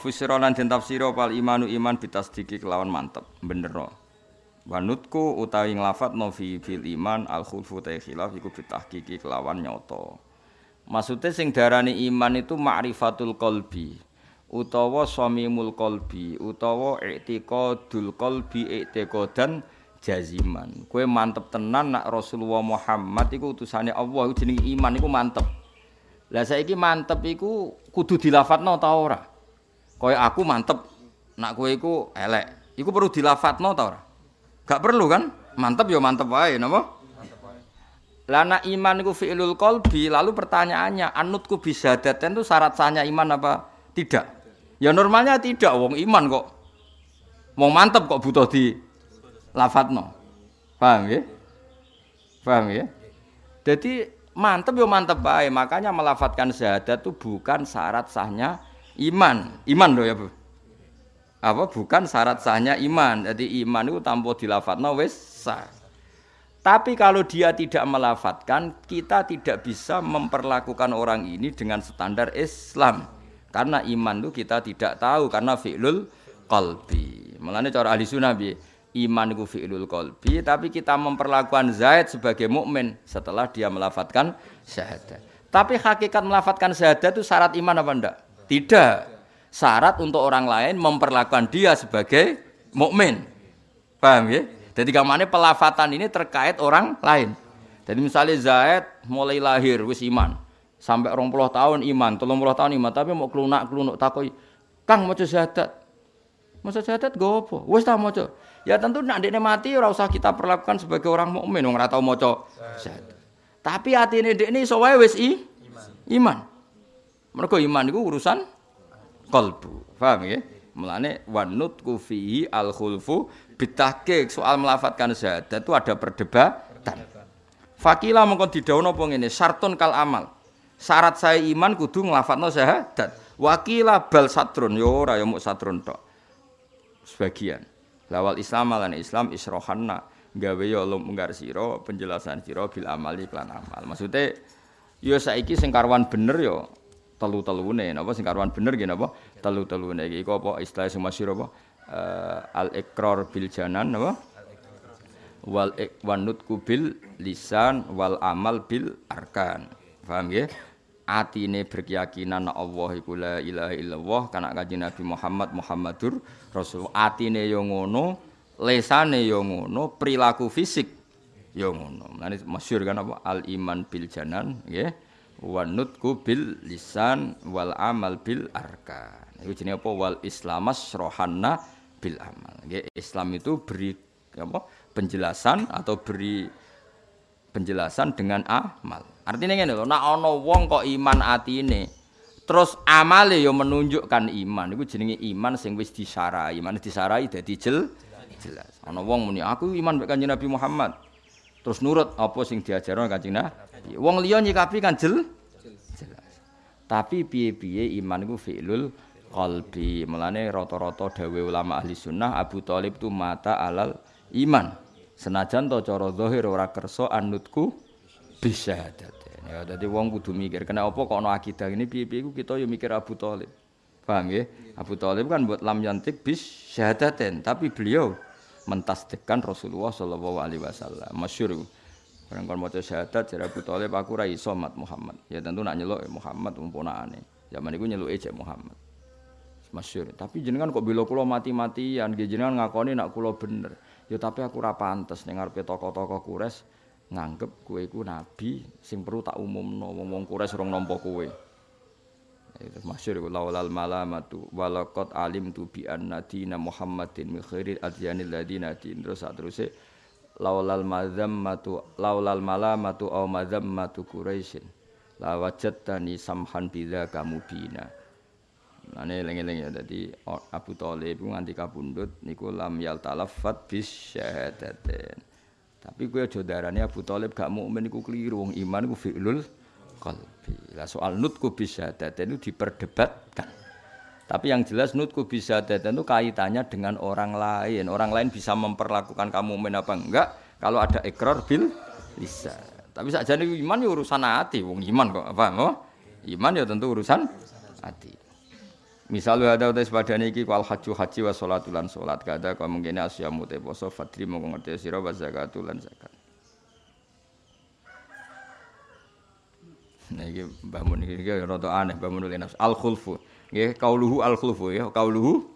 fusira lan den tafsira pal imanu iman bitasdiki kelawan mantep bener Wanutku utawi nglafatno fi fil iman al khulfu ta khilaf iku bitahqiqi kelawan nyoto. Maksudnya sing darani iman itu ma'rifatul qalbi utawa samimul qalbi utawa i'tiqadul qalbi i'tiqadan jaziman. Kue mantep tenan nak Rasulullah Muhammad iku utusane Allah iku jenenge iman iku mantep. Lah saiki mantep iku kudu dilafatno ta ora? Kaya aku mantep nak kowe iku elek. Iku perlu dilafatno ta ora? Gak perlu kan? Mantep ya mantep wae napa? Lana iman itu fi'lul qalbi, lalu pertanyaannya, anutku bisa daten itu syarat sahnya iman apa tidak? Ya normalnya tidak, wong iman kok. Wong mantep kok butuh di lafatno. Paham ya? Paham ya? Jadi mantep ya mantep baik, makanya melafatkan syahadat itu bukan syarat sahnya iman. Iman loh ya, Bu apa bukan syarat sahnya iman. Jadi iman itu tanpa dilafatno wis sah. Tapi kalau dia tidak melafatkan, kita tidak bisa memperlakukan orang ini dengan standar Islam. Karena iman itu kita tidak tahu karena fi'lul qalbi. Mulane cara ahli sunnah bi, iman itu fi'lul qalbi, tapi kita memperlakukan Zaid sebagai mukmin setelah dia melafatkan syahadat. Tapi hakikat melafatkan syahadat itu syarat iman apa enggak? Tidak syarat untuk orang lain memperlakukan dia sebagai mukmin. Paham ya? Jadi kamane pelafatan ini terkait orang lain. Jadi misalnya Zaid mulai lahir wis iman. Sampai orang puluh tahun iman, tolong puluh tahun iman, tapi mau kelunak kelunuk takoi, Kang mau syahadat. Mau syahadat gue apa? Wis tak mau Ya tentu nak dia mati ora usah kita perlakukan sebagai orang mukmin wong ora tau maca syahadat. Tapi hati ini ini soalnya wis i, iman. Mereka iman itu urusan qalbu. Paham ya? Mulane wanut kufihi al khulfu bitahqiq soal melafatkan syahadat itu ada perdebatan. Fakila mongko didhawuhna apa ngene, syartun kal amal. Syarat saya iman kudu nglafatno syahadat. Wakila bal satrun yo ora yo muk satrun tok. Sebagian. Lawal Islam lan Islam isrohanna gawe yo lunggar sira penjelasan sira bil amali klan amal. Maksudnya yo saiki sing karwan bener yo telu-telune napa? Sing karuan bener nggih napa? Telu-telune iki iku apa? Istilah sing masyhur apa? Uh, al ikrar bil janan napa? Wal ikwanut kubil lisan wal amal bil arkan. Paham nggih? Atine berkeyakinan Allah iku la ilaha illallah kana kanjeng Nabi Muhammad Muhammadur Rasul. Atine yo ngono lesane yo ngono perilaku fisik yo ngono. Mane masyhur kan apa? Al iman bil janan nggih wa nutku bil lisan wal amal bil arkan. Itu jenenge apa wal islamas rohanna bil amal. Islam itu beri apa? penjelasan atau beri penjelasan dengan amal. Artinya ngene lho, nek ana wong kok iman atine terus amale yo menunjukkan iman iku jenenge iman sing wis disarai. Iman disarai dadi jel jelas. Ana wong muni aku iman mek Nabi Muhammad. Terus nurut apa sing diajarno Kanjeng Nabi Wong liya nyikapi kan jel jelas. Tapi piye-piye iman iku fi'lul qalbi. Mulane rata-rata dawe ulama ahli sunnah Abu Thalib tu mata alal iman. Senajan to cara zahir ora kersa anutku bisyahadat. Ya dadi wong kudu mikir kena apa kok ana akidah ini piye-piye iku kita yo mikir Abu Thalib. Paham ya? Abu Thalib kan buat lam yantik bis syahadaten, tapi beliau mentasdikkan Rasulullah sallallahu alaihi wasallam. Masyhur Barang kon maca syahadat jare Abu Thalib aku ra iso mat Muhammad. Ya tentu nak nyeluk Muhammad umpunane. Zaman iku nyeluke cek Muhammad. Masyhur. Tapi jenengan kok bila kula mati-matian, jenengan ngakoni nak kula bener. Ya tapi aku ora pantes ning ngarepe tokoh-tokoh Quraisy nganggep kowe iku nabi sing perlu tak umumno wong-wong Quraisy urung nampa kowe. Itu laulal malamatu walaqad alim tu bi dina Muhammadin min khairil ladina din. Terus terusé laulal mazammatu laulal malamatu au mazammatu quraisyin la wajadtani samhan bila kamu bina Nane lengi-lengi ya. Dadi Abu Thalib nganti kabundut niku lam yal talaffat bis syahadaten. Tapi kowe aja darane Abu Thalib gak mukmin iku keliru. Iman iku fi'lul qalbi. Lah soal nutku bis syahadaten itu diperdebatkan. Tapi yang jelas nutku bisa itu kaitannya dengan orang lain. Orang lain bisa memperlakukan kamu mukmin apa enggak kalau ada ikrar bil bisa. Tapi saja iman ya urusan hati. Wong iman kok apa? Oh? Iman ya tentu urusan hati. Misal ada utai sepadane iki wal haji haji wa sholatul lan salat kada kau mungkin asyamu te poso fadri ngerti sira wa zakat. Nah Mbah Mun iki rada aneh Mbah Mun nafs al khulfu. Nggih kauluhu al khulfu ya kauluhu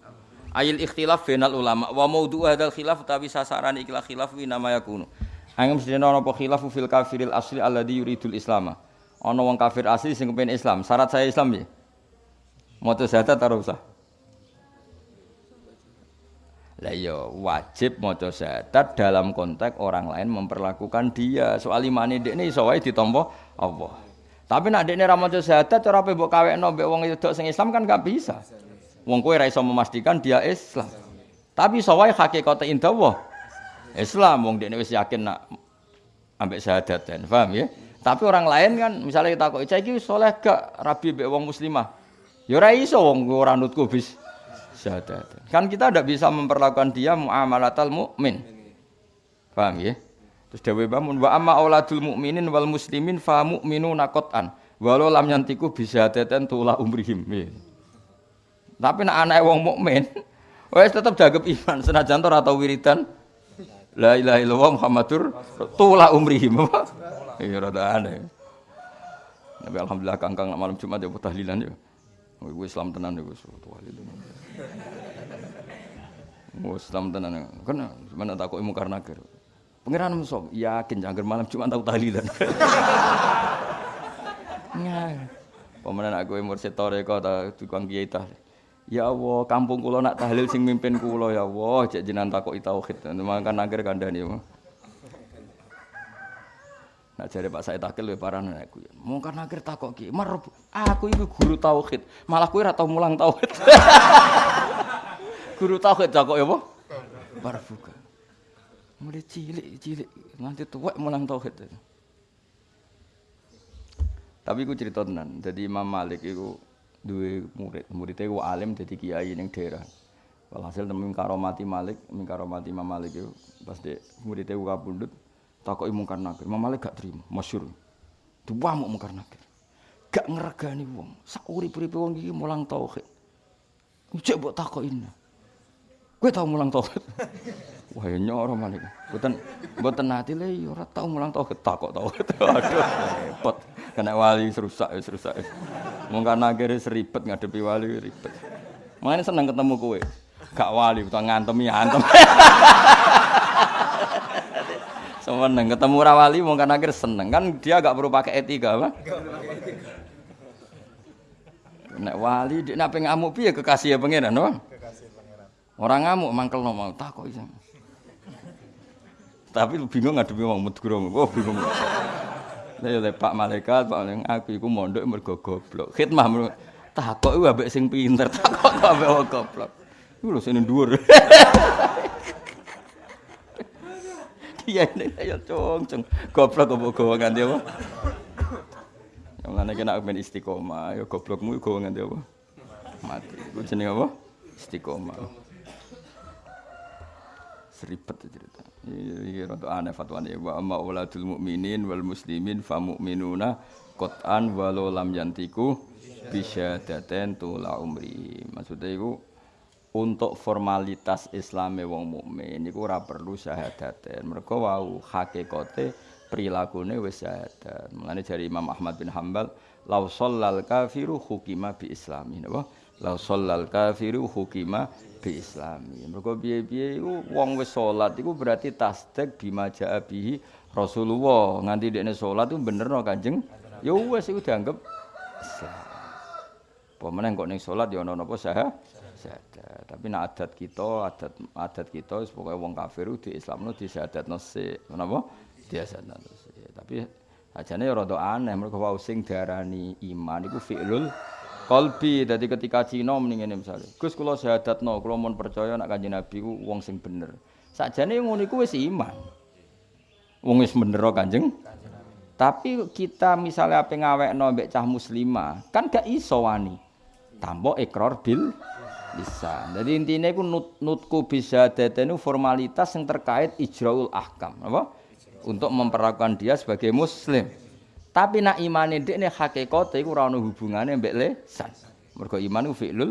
ayil ikhtilaf bainal ulama wa maudhu hadzal khilaf tapi sasaran ikilah khilaf wi nama yakunu. Angem sedene ana apa khilafu fil kafiril asli alladhi yuridul islama. Ana wong kafir asli sing kepen Islam. Syarat saya Islam ya. Maca syahadat ora usah. Lah iya wajib maca syahadat dalam konteks orang lain memperlakukan dia. Soal imane dekne iso wae ditampa Allah. Tapi nak dekne ra maca syahadat pe mbok kawekno mbek wong wedok sing Islam kan gak bisa. Wong kowe ra iso memastikan dia Islam. Tapi iso wae hakikate indah Islam wong dekne wis yakin nak ambek syahadat dan paham ya. Tapi orang lain kan misalnya kita kok iki soleh gak rabi mbek wong muslimah. Ya ora iso wong ora nutku bis syahadat. Kan kita tidak bisa memperlakukan dia muamalatal mukmin. Paham ya? Terus dewe bangun wa amma auladul mukminin wal muslimin fa mu'minuna qatan. Walau lam yantiku bisa teten tula umrihim. Ya. Tapi nak anak wong mukmin wes tetap jaga iman senajan ora tau wiridan La ilaha illallah Muhammadur tula umrihim. Iya rada aneh. Nabi alhamdulillah kangkang malam Jumat ya tahlilan ya. Gue Islam tenan wali itu. Gue Islam tenan. Kan mana tak kok ilmu karena ger. Pengiran musuh yakin jangan malam cuma tahu tahlilan. Nggak. Pemenang aku mursyid toreko ta tukang kiai tah. Ya Allah, kampung kula nak tahlil sing mimpin kula ya Allah, cek jenengan takoki tauhid. Mangkan akhir kandhani. Nak jare Pak Said Akil we parane aku. Mungkar nakir takok ki, "Mar aku iku guru tauhid, malah kowe ora tau mulang tauhid." guru tauhid takok ya apa? Barbuka. Mulai cilik-cilik nganti tuwek mulang tauhid. Tapi aku cerita tenan. Jadi Imam Malik itu dua murid. Muridnya itu alim jadi kiai ning daerah. Walhasil temen karomati Malik, karomati Imam Malik itu pas de muridnya itu kabundut, takoki mungkar nakir. Imam Malik gak terima, masyhur. Duwamuk mungkar nakir. Gak ngeregani wong. Sak urip-uripe wong iki mulang tauhid. Cek mbok takokin. Kowe tau mulang tauhid? Wah ya nyoro Malik. Mboten mboten nate le ya tau mulang tauhid takok tauhid. Aduh repot. Kena wali serusak ya serusak. Mungkar nakir seribet ngadepi wali ribet. Makanya seneng ketemu kowe. Gak wali, utawa ngantemi antem. Seneng ketemu rawali mau kan akhir seneng kan dia gak perlu pakai etika apa? Nek wali nape ngamuk piye kekasih ya pangeran no? Orang ngamuk mangkel no mau tak kok iso. Tapi bingung ngadepi wong medguro. Oh bingung. Lah ya Pak Malaikat, Pak Malaikat aku iku mondok mergo goblok. Khidmah takok iku ambek sing pinter, takok ambek wong goblok. Iku lho sing dhuwur. Iya ini ya cung cung. Goblok kok apa? Yang mana kena ben istiqomah, ya goblokmu gowo nganti apa? Mati. Iku jenenge apa? Istiqomah. Seribet cerita. Iya rada aneh fatwane wa amma uladul mukminin wal muslimin fa mu'minuna qat'an walau lam yantiku bisyadaten tula umri. Maksudnya iku untuk formalitas Islame wong mukmin niku ora perlu syahadaten. Mergo wau hakikate prilakune wis syahadat. Mulane jari Imam Ahmad bin Hambal, "Lau shallal kafiru hukima bi islami." Napa? Lau shallal kafiru hukima bi islami. Mergo piye-piye iku wong wis salat iku berarti tasdik bima jaa bihi Rasulullah. Nganti dekne salat iku benerno Kanjeng. Ya wis iku dianggap Islam. Pemenang kok ning salat ya ana napa syahadat. Tapi nak adat kita, adat adat kita pokoknya wong kafir di Islam no di syahadat nasi, kenapa? Dia syahadat nasi. Tapi ajane rada aneh mereka wau sing darani iman iku fi'lul qalbi. Dadi ketika Cina mendingin misalnya, Gus kula syahadatno, kula mun percaya nak Kanjeng Nabi ku wong sing bener. Sakjane ngono iku wis iman. Wong wis bener Kanjeng. Tapi kita misalnya apa ngawekno mbek cah muslimah, kan gak iso wani. Tambo ikrar bil bisa. Jadi intinya itu nut, nutku bisa itu formalitas yang terkait ijraul ahkam, apa? Untuk memperlakukan dia sebagai muslim. Tapi nak imane ndek ne hakikate iku ora ono hubungane mbek lesan. Mergo iman ku fi'lul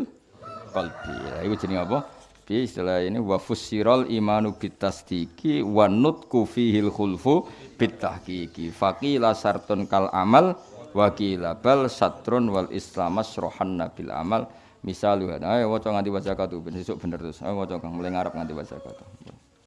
qalbi. Lah iku jenenge apa? Bi istilah ini wa fussiral imanu bitasdiki wa nutku fihil khulfu bitahqiqi. Faqila sartun kal amal wa qila bal satrun wal islamas rohan nabil amal. Misalu ayo waca nganti waca katu ben sesuk bener terus. Ayo waca Kang mulai ngarep nganti waca katu.